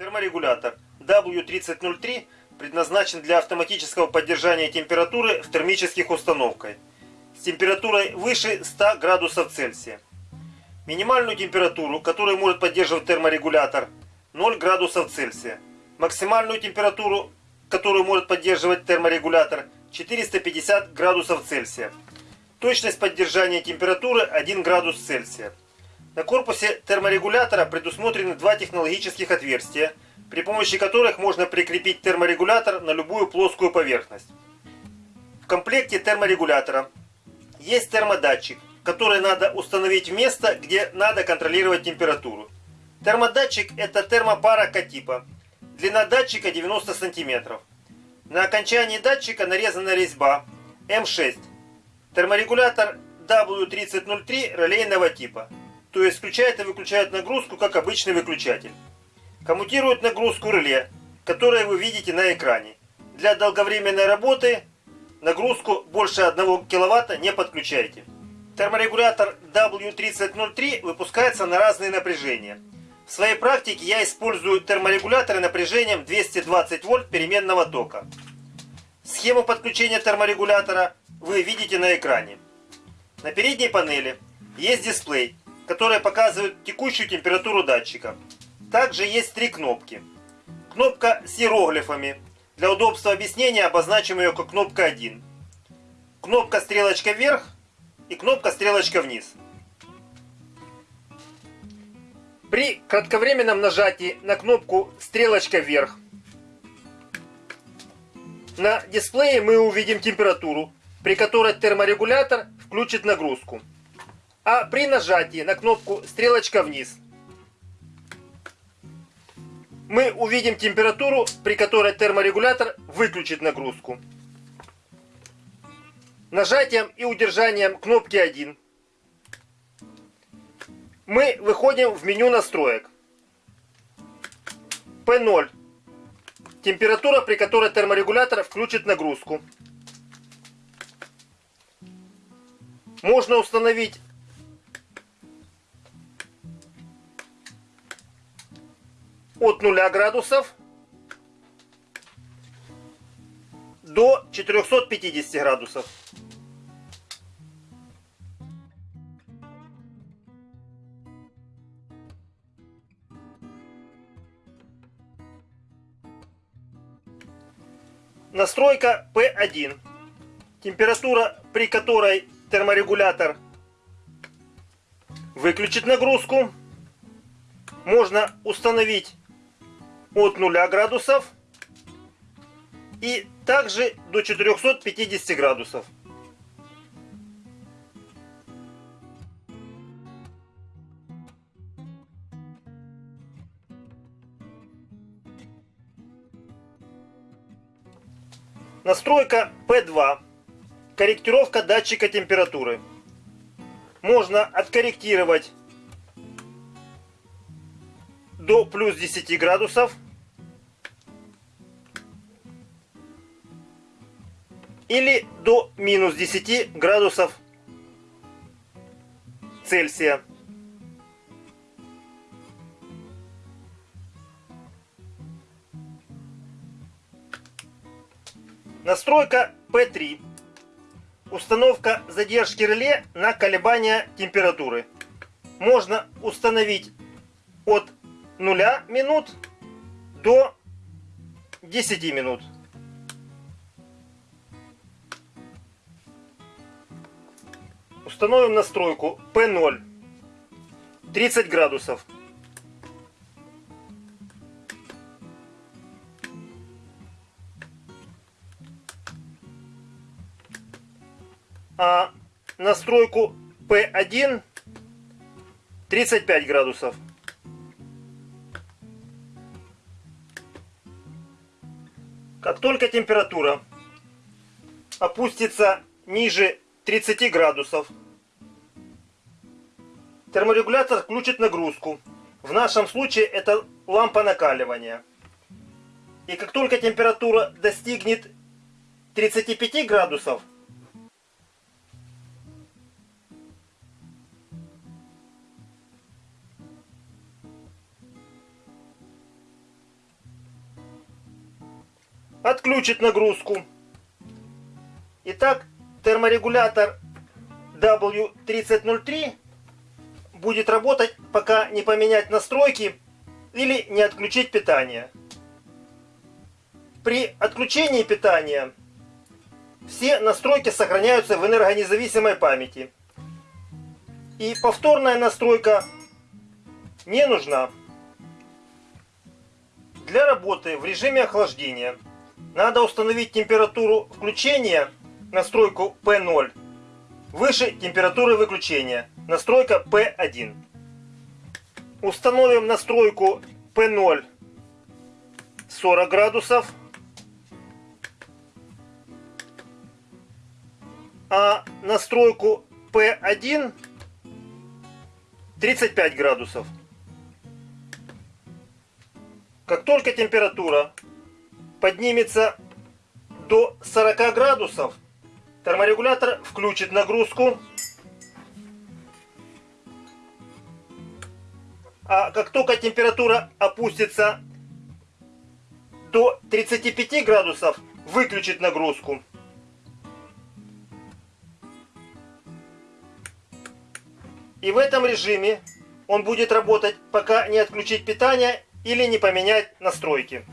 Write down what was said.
Терморегулятор W3003 предназначен для автоматического поддержания температуры в термических установках с температурой выше 100 градусов Цельсия. Минимальную температуру, которую может поддерживать терморегулятор, 0 градусов Цельсия. Максимальную температуру, которую может поддерживать терморегулятор, 450 градусов Цельсия. Точность поддержания температуры 1 градус Цельсия. На корпусе терморегулятора предусмотрены два технологических отверстия, при помощи которых можно прикрепить терморегулятор на любую плоскую поверхность. В комплекте терморегулятора есть термодатчик, который надо установить в место, где надо контролировать температуру. Термодатчик это термопара К-типа. Длина датчика 90 см. На окончании датчика нарезана резьба М6. Терморегулятор W3003 релейного типа то есть включает и выключает нагрузку, как обычный выключатель. Коммутирует нагрузку реле, которое вы видите на экране. Для долговременной работы нагрузку больше 1 кВт не подключайте. Терморегулятор W3003 выпускается на разные напряжения. В своей практике я использую терморегуляторы напряжением 220 вольт переменного тока. Схему подключения терморегулятора вы видите на экране. На передней панели есть дисплей, которые показывают текущую температуру датчика. Также есть три кнопки. Кнопка с иероглифами. Для удобства объяснения обозначим ее как кнопка 1. Кнопка стрелочка вверх и кнопка стрелочка вниз. При кратковременном нажатии на кнопку стрелочка вверх на дисплее мы увидим температуру, при которой терморегулятор включит нагрузку а при нажатии на кнопку стрелочка вниз мы увидим температуру, при которой терморегулятор выключит нагрузку. Нажатием и удержанием кнопки 1 мы выходим в меню настроек. P0. Температура, при которой терморегулятор включит нагрузку. Можно установить от 0 градусов до 450 градусов. Настройка P1. Температура, при которой терморегулятор выключит нагрузку. Можно установить от 0 градусов и также до 450 градусов. Настройка P2. Корректировка датчика температуры. Можно откорректировать до плюс 10 градусов. Или до минус 10 градусов Цельсия. Настройка P3. Установка задержки реле на колебания температуры. Можно установить от 0 минут до 10 минут. Установим настройку P0 30 градусов. А настройку P1 35 градусов. Как только температура опустится ниже 30 градусов, терморегулятор включит нагрузку. В нашем случае это лампа накаливания. И как только температура достигнет 35 градусов, отключит нагрузку. Итак, терморегулятор W3003 будет работать, пока не поменять настройки или не отключить питание. При отключении питания все настройки сохраняются в энергонезависимой памяти. И повторная настройка не нужна. Для работы в режиме охлаждения надо установить температуру включения, настройку P0, выше температуры выключения, настройка P1. Установим настройку P0 40 градусов, а настройку P1 35 градусов. Как только температура поднимется до 40 градусов, терморегулятор включит нагрузку. А как только температура опустится до 35 градусов, выключит нагрузку. И в этом режиме он будет работать, пока не отключить питание или не поменять настройки.